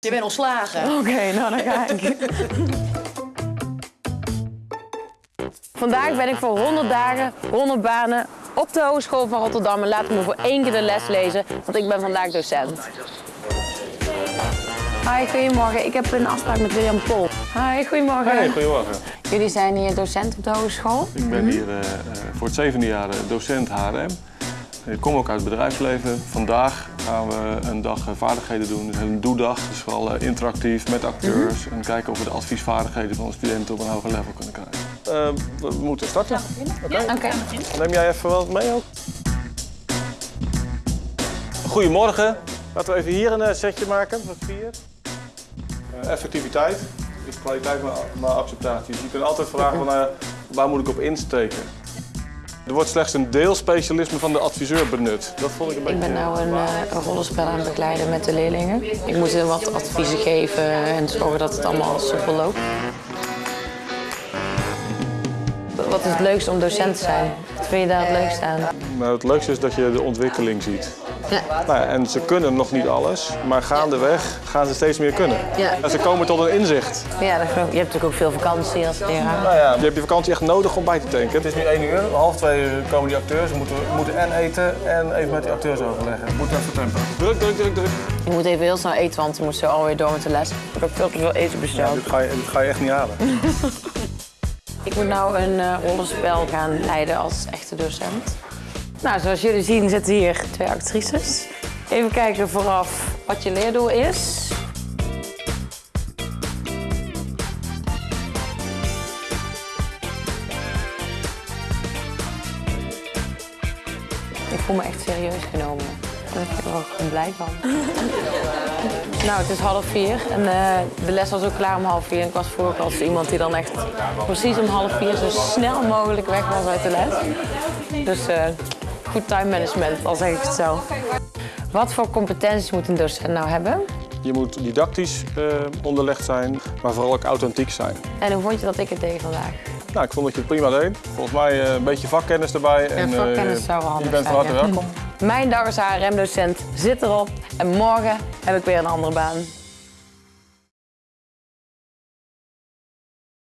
Je bent ontslagen. Oké, nou dan ga ik. Vandaag ben ik voor 100 dagen, 100 banen op de Hogeschool van Rotterdam. En laat me voor één keer de les lezen, want ik ben vandaag docent. Hi, goedemorgen. Ik heb een afspraak met William Pol. Hi, goedemorgen. Hey, goedemorgen. Jullie zijn hier docent op de hogeschool. Ik ben hier eh, eh, voor het zevende jaar eh, docent HRM. Ik kom ook uit het bedrijfsleven. Vandaag gaan we een dag eh, vaardigheden doen. Dus een doedag, dus vooral eh, interactief met acteurs. En kijken of we de adviesvaardigheden van de studenten op een hoger level kunnen krijgen. Eh, we moeten starten. Oké. Oké. Neem jij even wat mee ook? Goedemorgen. Laten we even hier een eh, setje maken van vier. Effectiviteit is kwaliteit maar, maar acceptatie. Dus je kunt altijd vragen van, waar moet ik op insteken. Er wordt slechts een deelspecialisme van de adviseur benut. Dat vond ik een beetje... Ik ben nou een, eh, een rollenspel aan het begeleiden met de leerlingen. Ik moet hen wat adviezen geven en zorgen dat het allemaal soepel loopt. Wat is het leukste om docent te zijn? Wat vind je daar het leukste aan? Nou, het leukste is dat je de ontwikkeling ziet. Ja. Nou ja, en ze kunnen nog niet alles, maar gaandeweg gaan ze steeds meer kunnen. Ja. En ze komen tot een inzicht. Ja, dat je hebt natuurlijk ook veel vakantie als leraar. Nou ja, je hebt je vakantie echt nodig om bij te tanken. Het is nu één uur, half twee uur komen die acteurs. Ze moeten, moeten en eten en even met die acteurs overleggen. Moet even tempo. Druk, druk, druk, druk. Ik moet even heel snel eten, want ik moet zo alweer door met de les. Ik heb veel te veel eten Ja, besteld. dit, ga je, dit ga je echt niet halen. Ik moet nou een eh, rollenspel gaan leiden als echte docent. Nou, zoals jullie zien zitten hier twee actrices. Even kijken vooraf wat je leerdoel is. Ik voel me echt serieus genomen. Daar ben ik er ook gewoon blij van. Nou, het is half vier en eh, de les was ook klaar om half vier. En ik was vroeger als iemand die dan echt precies om half vier zo snel mogelijk weg was uit de les. Dus eh, goed time management, al zeg ik het zo. Wat voor competenties moet een docent nou hebben? Je moet didactisch eh, onderlegd zijn, maar vooral ook authentiek zijn. En hoe vond je dat ik het deed vandaag? Nou, ik vond dat je het prima deed. Volgens mij eh, een beetje vakkennis erbij. en, eh, vakkennis zou wel handig Je bent van zijn, harte ja. welkom. Mijn dag als HRM-docent zit erop en morgen heb ik weer een andere baan.